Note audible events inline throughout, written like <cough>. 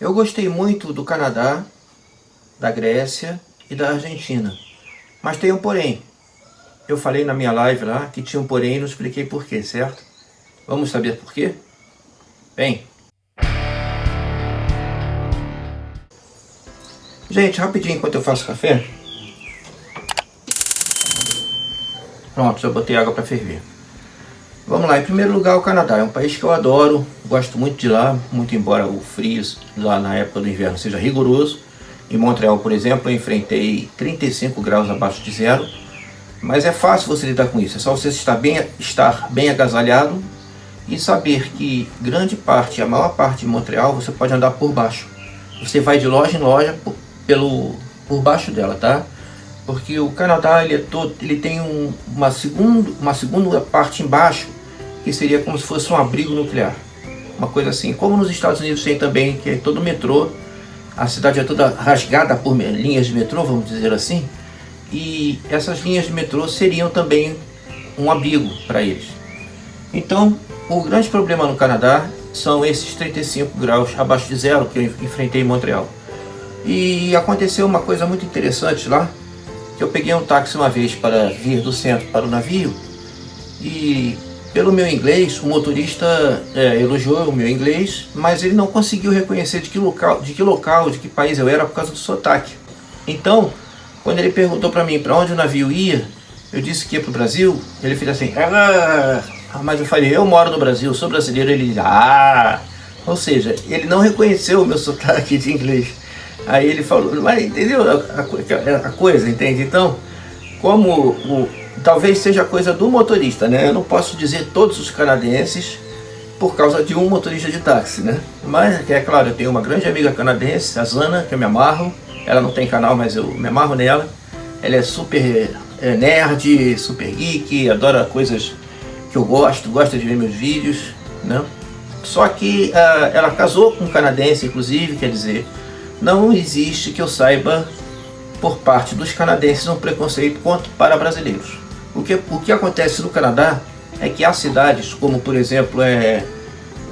Eu gostei muito do Canadá, da Grécia e da Argentina. Mas tem um porém. Eu falei na minha live lá que tinha um porém e não expliquei porquê, certo? Vamos saber porquê? Bem. Gente, rapidinho enquanto eu faço café. Pronto, já botei água para ferver. Vamos lá, em primeiro lugar o Canadá, é um país que eu adoro, gosto muito de lá, muito embora o frio lá na época do inverno seja rigoroso. Em Montreal, por exemplo, eu enfrentei 35 graus abaixo de zero, mas é fácil você lidar com isso, é só você estar bem, estar bem agasalhado e saber que grande parte, a maior parte de Montreal, você pode andar por baixo. Você vai de loja em loja por, pelo, por baixo dela, tá? Porque o Canadá ele, é todo, ele tem um, uma, segundo, uma segunda parte embaixo que seria como se fosse um abrigo nuclear. Uma coisa assim, como nos Estados Unidos tem também, que é todo metrô, a cidade é toda rasgada por linhas de metrô, vamos dizer assim, e essas linhas de metrô seriam também um abrigo para eles. Então, o grande problema no Canadá são esses 35 graus abaixo de zero que eu enfrentei em Montreal. E aconteceu uma coisa muito interessante lá, que eu peguei um táxi uma vez para vir do centro para o navio, e pelo meu inglês, o motorista é, elogiou o meu inglês, mas ele não conseguiu reconhecer de que, local, de que local, de que país eu era por causa do sotaque. Então, quando ele perguntou para mim para onde o navio ia, eu disse que ia para o Brasil, ele fez assim, ah, mas eu falei, eu moro no Brasil, sou brasileiro, ele disse, ah, ou seja, ele não reconheceu o meu <laughs> sotaque de inglês. Aí ele falou, mas entendeu a, a, a coisa, entende? Então, como o, talvez seja coisa do motorista, né? Eu não posso dizer todos os canadenses por causa de um motorista de táxi, né? Mas, é claro, eu tenho uma grande amiga canadense, a Zana, que eu me amarro. Ela não tem canal, mas eu me amarro nela. Ela é super é, nerd, super geek, adora coisas que eu gosto, gosta de ver meus vídeos, né? Só que uh, ela casou com um canadense, inclusive, quer dizer, não existe que eu saiba por parte dos canadenses um preconceito quanto para brasileiros. O que, o que acontece no Canadá é que há cidades, como por exemplo, é,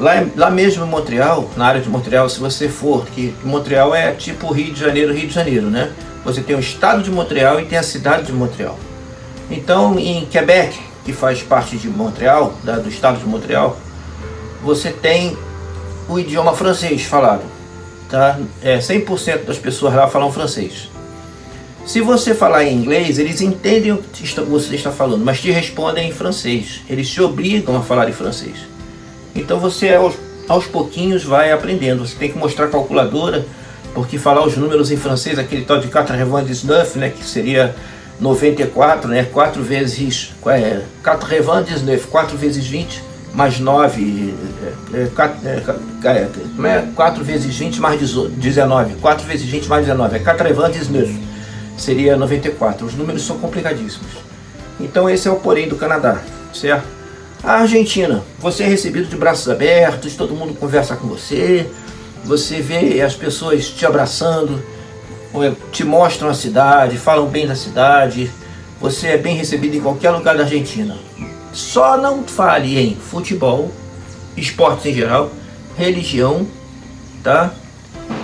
lá, lá mesmo em Montreal, na área de Montreal, se você for, que Montreal é tipo Rio de Janeiro, Rio de Janeiro, né? Você tem o estado de Montreal e tem a cidade de Montreal. Então, em Quebec, que faz parte de Montreal, da, do estado de Montreal, você tem o idioma francês falado. Tá? É, 100% das pessoas lá falam francês. Se você falar em inglês, eles entendem o que você está falando, mas te respondem em francês. Eles te obrigam a falar em francês. Então você aos, aos pouquinhos vai aprendendo. Você tem que mostrar a calculadora, porque falar os números em francês, aquele tal de 4,19, né, que seria 94, né, 4 vezes, é, 4,19, 4 vezes 20, mais 9, é, 4, é, é, 4 é, vezes 20 mais 19, 4 vezes 20 mais 19, é 4,19 seria 94. Os números são complicadíssimos. Então esse é o porém do Canadá, certo? A Argentina, você é recebido de braços abertos, todo mundo conversa com você, você vê as pessoas te abraçando, te mostram a cidade, falam bem da cidade, você é bem recebido em qualquer lugar da Argentina. Só não fale em futebol, esportes em geral, religião, tá?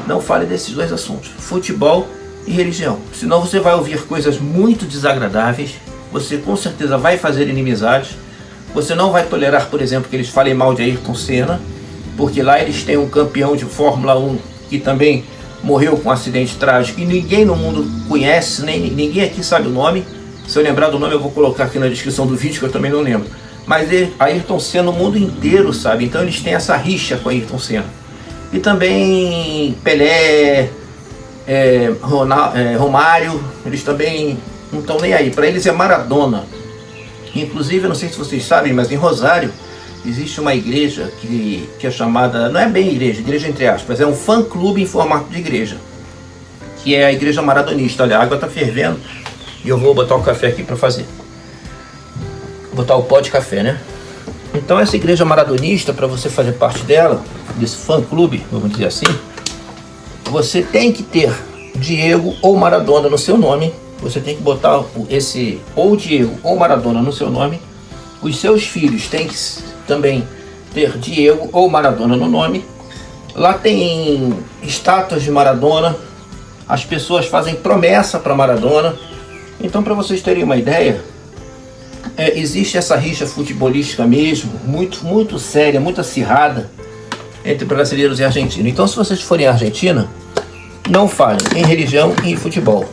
Não fale desses dois assuntos, futebol e religião. Senão você vai ouvir coisas muito desagradáveis, você com certeza vai fazer inimizades, você não vai tolerar, por exemplo, que eles falem mal de Ayrton Senna, porque lá eles têm um campeão de Fórmula 1 que também morreu com um acidente trágico e ninguém no mundo conhece, nem ninguém aqui sabe o nome. Se eu lembrar do nome eu vou colocar aqui na descrição do vídeo que eu também não lembro. Mas Ayrton Senna o mundo inteiro sabe, então eles têm essa rixa com Ayrton Senna. E também Pelé, é, é, Romário, eles também não estão nem aí. Para eles é Maradona. Inclusive, eu não sei se vocês sabem, mas em Rosário existe uma igreja que, que é chamada, não é bem igreja, igreja entre aspas, é um fã-clube em formato de igreja. Que é a igreja maradonista. Olha, a água está fervendo e eu vou botar o café aqui para fazer. Botar o pó de café, né? Então essa igreja maradonista, para você fazer parte dela, desse fã-clube, vamos dizer assim, você tem que ter Diego ou Maradona no seu nome. Você tem que botar esse ou Diego ou Maradona no seu nome. Os seus filhos têm que também ter Diego ou Maradona no nome. Lá tem estátuas de Maradona, as pessoas fazem promessa para Maradona. Então, para vocês terem uma ideia, é, existe essa rixa futebolística mesmo, muito, muito séria, muito acirrada entre brasileiros e argentinos. Então, se vocês forem à Argentina, não falem em religião e em futebol.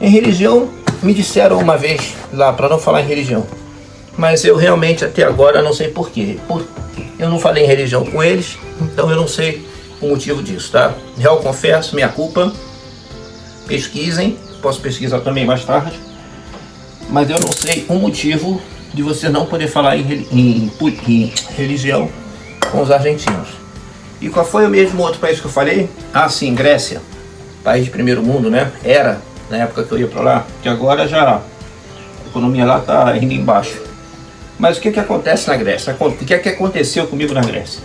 Em religião, me disseram uma vez lá para não falar em religião, mas eu realmente até agora não sei porquê. Por, eu não falei em religião com eles, então eu não sei o motivo disso, tá? Real confesso, minha culpa. Pesquisem, posso pesquisar também mais tarde, mas eu não sei o motivo de você não poder falar em, em, em religião com os argentinos. E qual foi o mesmo outro país que eu falei? Ah, sim, Grécia. País de primeiro mundo, né? Era, na época que eu ia para lá, que agora já a economia lá tá indo embaixo. Mas o que que acontece na Grécia? O que é que aconteceu comigo na Grécia?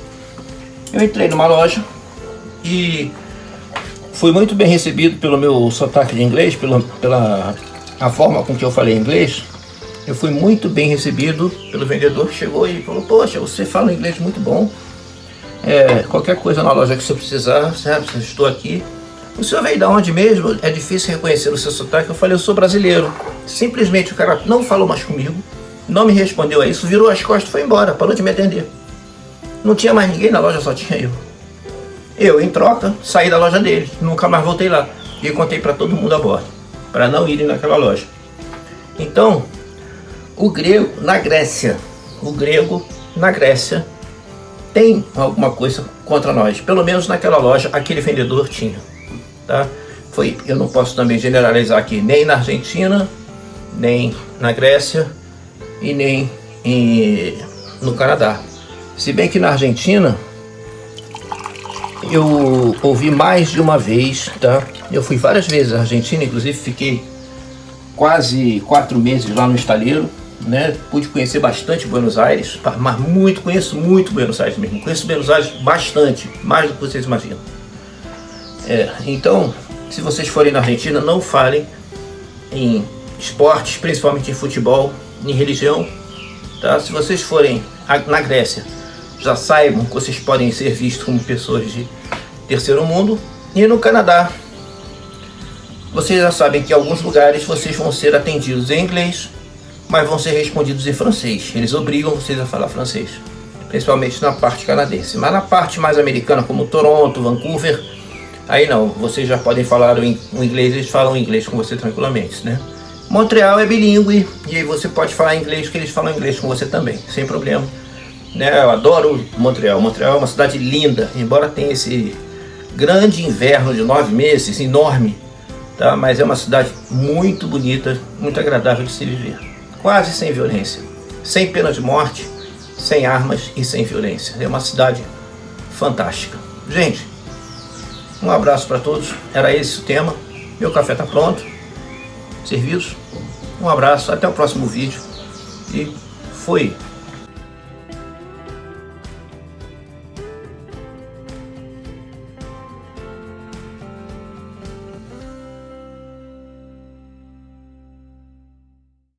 Eu entrei numa loja e fui muito bem recebido pelo meu sotaque de inglês, pela, pela a forma com que eu falei inglês. Eu fui muito bem recebido pelo vendedor que chegou e falou, poxa, você fala inglês muito bom. É, qualquer coisa na loja que você precisar, sabe, estou aqui. O senhor veio de onde mesmo? É difícil reconhecer o seu sotaque. Eu falei, eu sou brasileiro. Simplesmente o cara não falou mais comigo, não me respondeu a isso, virou as costas e foi embora, parou de me atender. Não tinha mais ninguém na loja, só tinha eu. Eu, em troca, saí da loja dele, nunca mais voltei lá. E contei para todo mundo a bordo, para não irem naquela loja. Então, o grego na Grécia, o grego na Grécia tem alguma coisa contra nós. Pelo menos naquela loja, aquele vendedor tinha. Tá? Foi, eu não posso também generalizar aqui, nem na Argentina, nem na Grécia e nem em, no Canadá. Se bem que na Argentina, eu ouvi mais de uma vez, tá? Eu fui várias vezes à Argentina, inclusive fiquei quase quatro meses lá no estaleiro né? Pude conhecer bastante Buenos Aires, mas muito, conheço muito Buenos Aires mesmo. Conheço Buenos Aires bastante, mais do que vocês imaginam. É, então, se vocês forem na Argentina, não falem em esportes, principalmente em futebol, em religião. Tá? Se vocês forem na Grécia, já saibam que vocês podem ser vistos como pessoas de terceiro mundo. E no Canadá, vocês já sabem que em alguns lugares vocês vão ser atendidos em inglês mas vão ser respondidos em francês. Eles obrigam vocês a falar francês, principalmente na parte canadense. Mas na parte mais americana, como Toronto, Vancouver, aí não, vocês já podem falar o inglês, eles falam inglês com você tranquilamente, né? Montreal é bilíngue, e aí você pode falar inglês, que eles falam inglês com você também, sem problema. Né? Eu adoro Montreal, Montreal é uma cidade linda, embora tenha esse grande inverno de nove meses, enorme, tá? mas é uma cidade muito bonita, muito agradável de se viver quase sem violência, sem pena de morte, sem armas e sem violência. É uma cidade fantástica. Gente, um abraço para todos. Era esse o tema. Meu café está pronto. Serviços. Um abraço. Até o próximo vídeo. E foi.